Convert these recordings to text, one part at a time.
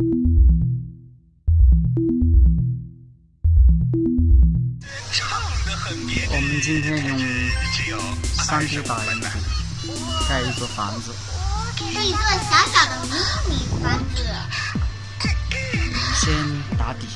我们今天用三 D 打印机盖一座房子，是一座小小的迷你房子。先打底。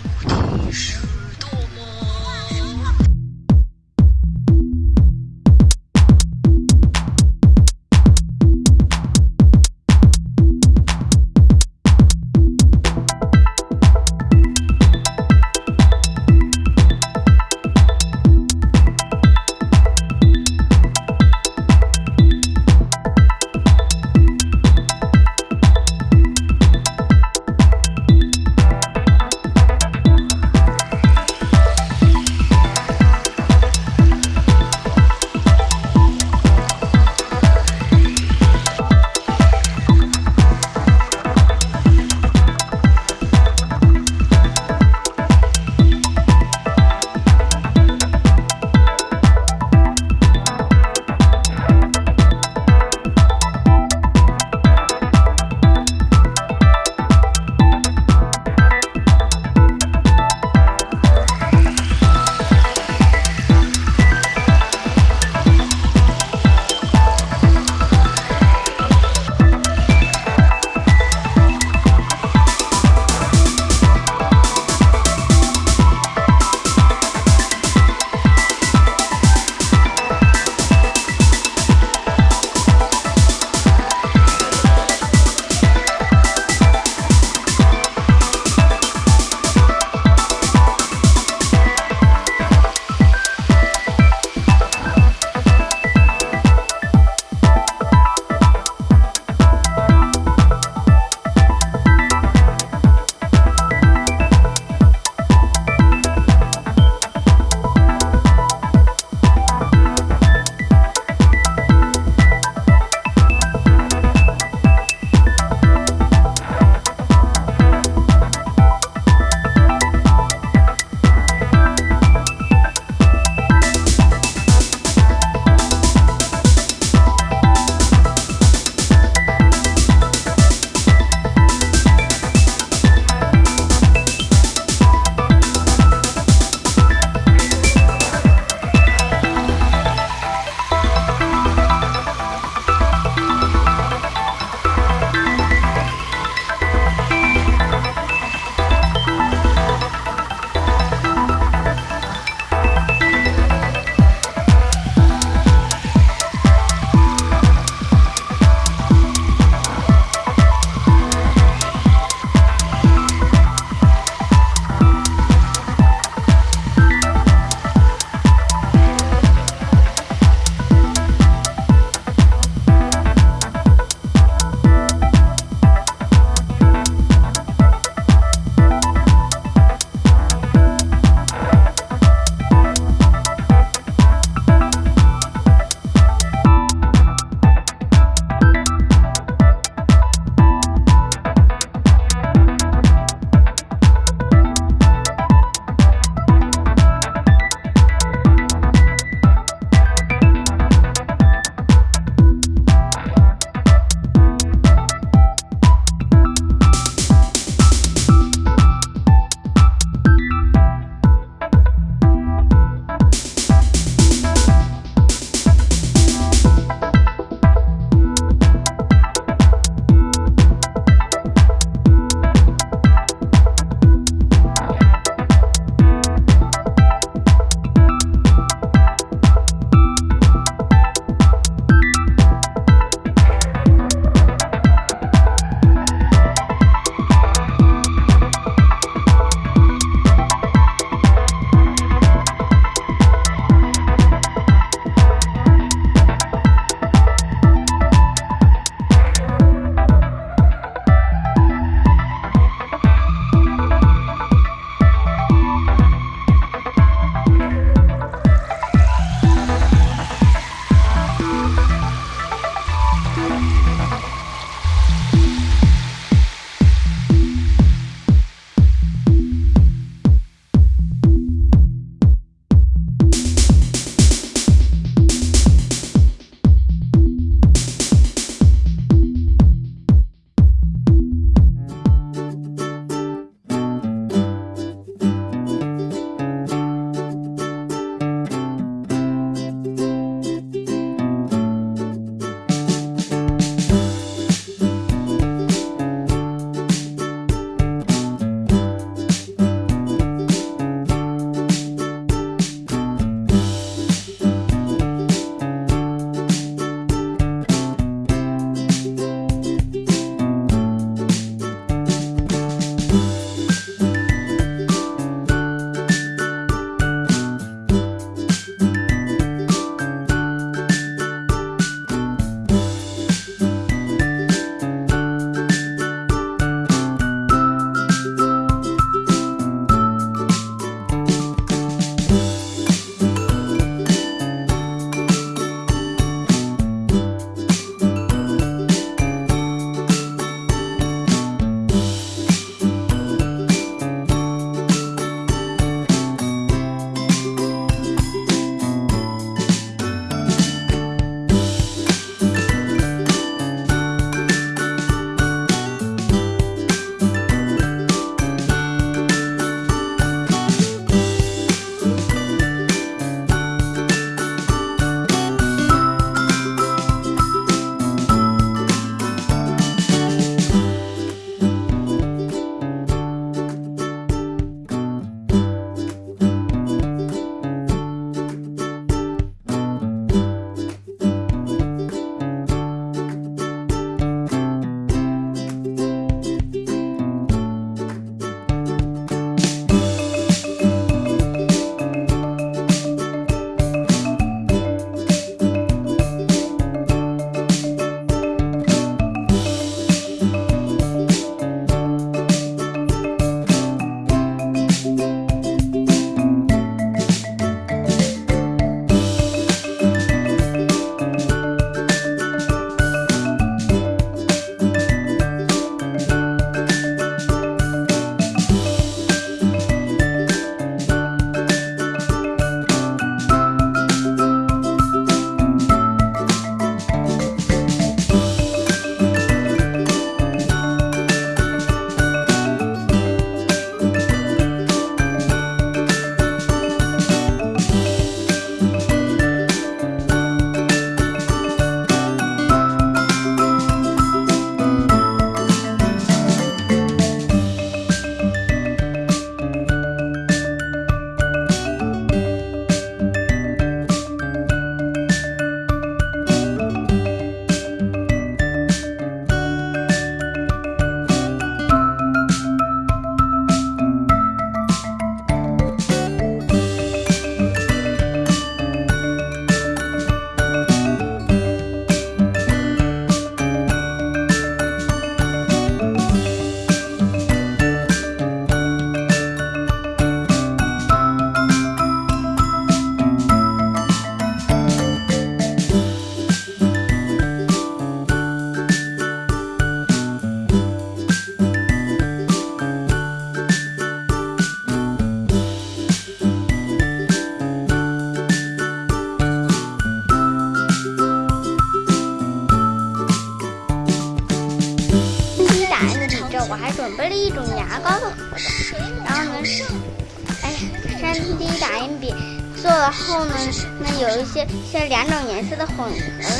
三 D 打印笔做了后呢，那有一些是两种颜色的混合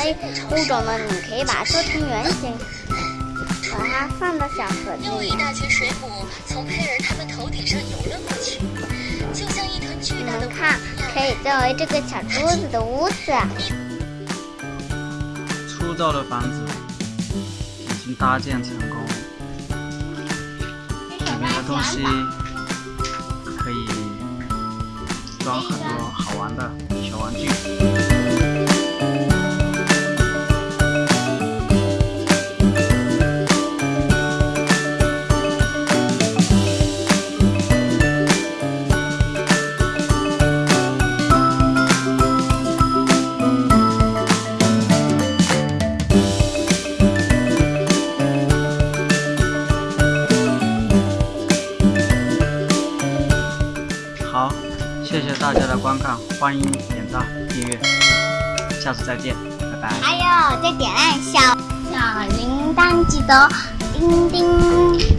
类物种呢，你可以把它做成圆形，把它放到小盒子里。又一大群水母从佩尔他们头顶上游了过去，就像一团巨大的你们看，可以作为这个小桌子的屋子。粗糙的房子已经搭建成功，里面的东西装很多好玩的小玩具。大家的观看，欢迎点赞、订阅，下次再见，拜拜。还有再点亮小小铃铛，记得叮叮。